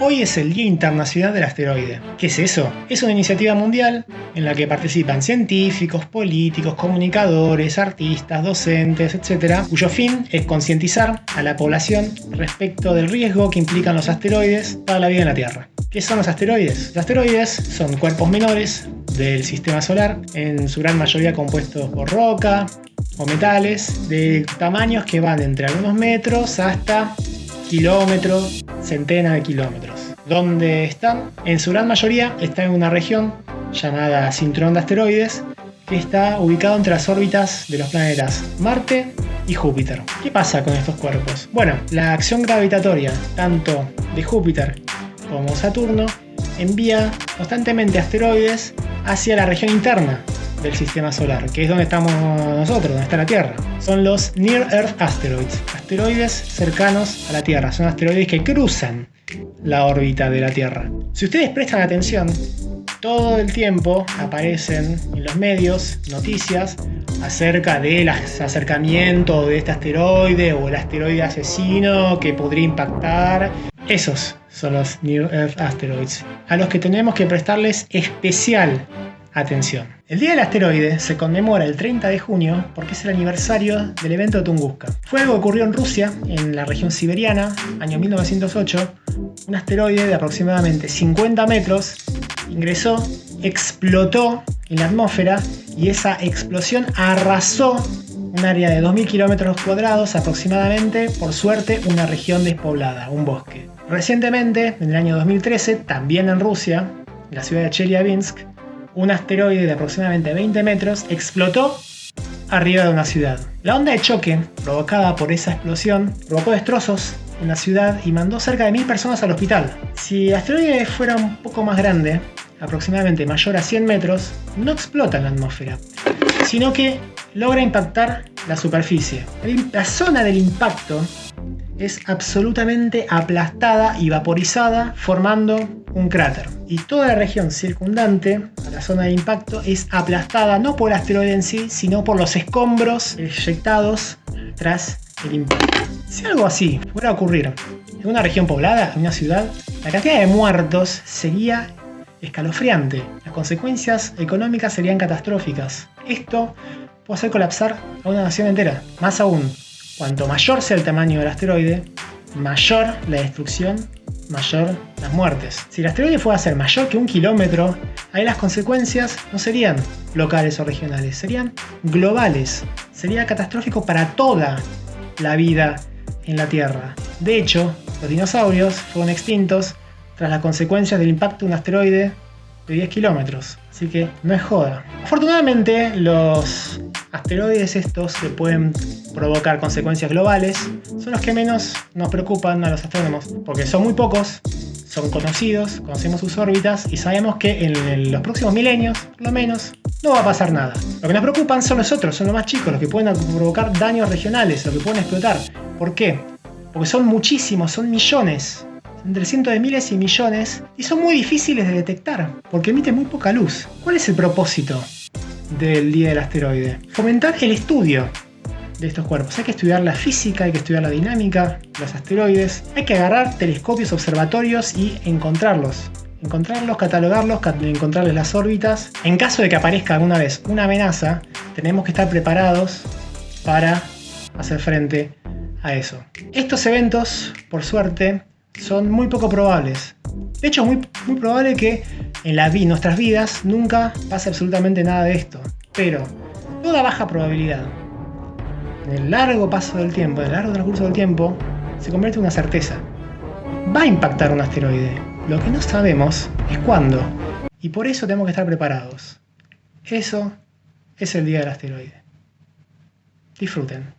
Hoy es el Día Internacional del Asteroide. ¿Qué es eso? Es una iniciativa mundial en la que participan científicos, políticos, comunicadores, artistas, docentes, etc., cuyo fin es concientizar a la población respecto del riesgo que implican los asteroides para la vida en la Tierra. ¿Qué son los asteroides? Los asteroides son cuerpos menores del sistema solar, en su gran mayoría compuestos por roca o metales de tamaños que van entre algunos metros hasta kilómetros, centenas de kilómetros. ¿Dónde están? En su gran mayoría está en una región llamada cinturón de asteroides que está ubicado entre las órbitas de los planetas Marte y Júpiter. ¿Qué pasa con estos cuerpos? Bueno, la acción gravitatoria tanto de Júpiter como Saturno envía constantemente asteroides hacia la región interna del sistema solar, que es donde estamos nosotros, donde está la Tierra. Son los Near Earth Asteroids, asteroides cercanos a la Tierra. Son asteroides que cruzan la órbita de la Tierra. Si ustedes prestan atención, todo el tiempo aparecen en los medios noticias acerca del acercamiento de este asteroide o el asteroide asesino que podría impactar. Esos son los Near Earth Asteroids, a los que tenemos que prestarles especial Atención. El Día del Asteroide se conmemora el 30 de junio porque es el aniversario del evento de Tunguska. Fue algo que ocurrió en Rusia, en la región siberiana, año 1908. Un asteroide de aproximadamente 50 metros ingresó, explotó en la atmósfera y esa explosión arrasó un área de 2.000 kilómetros cuadrados aproximadamente, por suerte una región despoblada, un bosque. Recientemente, en el año 2013, también en Rusia, en la ciudad de Chelyabinsk, un asteroide de aproximadamente 20 metros explotó arriba de una ciudad. La onda de choque provocada por esa explosión provocó destrozos en la ciudad y mandó cerca de mil personas al hospital. Si el asteroide fuera un poco más grande, aproximadamente mayor a 100 metros, no explota en la atmósfera, sino que logra impactar la superficie. La zona del impacto es absolutamente aplastada y vaporizada formando un cráter. Y toda la región circundante la zona de impacto es aplastada no por el asteroide en sí, sino por los escombros eyectados tras el impacto. Si algo así fuera a ocurrir en una región poblada, en una ciudad, la cantidad de muertos sería escalofriante. Las consecuencias económicas serían catastróficas. Esto puede hacer colapsar a una nación entera. Más aún, Cuanto mayor sea el tamaño del asteroide, mayor la destrucción, mayor las muertes. Si el asteroide fuera a ser mayor que un kilómetro, ahí las consecuencias no serían locales o regionales, serían globales. Sería catastrófico para toda la vida en la Tierra. De hecho, los dinosaurios fueron extintos tras las consecuencias del impacto de un asteroide de 10 kilómetros. Así que no es joda. Afortunadamente, los asteroides estos que pueden provocar consecuencias globales son los que menos nos preocupan a los astrónomos, porque son muy pocos, son conocidos, conocemos sus órbitas y sabemos que en los próximos milenios, por lo menos, no va a pasar nada. Lo que nos preocupan son los otros, son los más chicos, los que pueden provocar daños regionales, los que pueden explotar. ¿Por qué? Porque son muchísimos, son millones, entre cientos de miles y millones, y son muy difíciles de detectar, porque emiten muy poca luz. ¿Cuál es el propósito del Día del Asteroide. Fomentar el estudio de estos cuerpos. Hay que estudiar la física, hay que estudiar la dinámica, los asteroides. Hay que agarrar telescopios observatorios y encontrarlos. Encontrarlos, catalogarlos, encontrarles las órbitas. En caso de que aparezca alguna vez una amenaza, tenemos que estar preparados para hacer frente a eso. Estos eventos, por suerte, son muy poco probables. De hecho, es muy, muy probable que en la nuestras vidas nunca pase absolutamente nada de esto. Pero toda baja probabilidad, en el largo paso del tiempo, en el largo transcurso del tiempo, se convierte en una certeza. Va a impactar un asteroide. Lo que no sabemos es cuándo. Y por eso tenemos que estar preparados. Eso es el día del asteroide. Disfruten.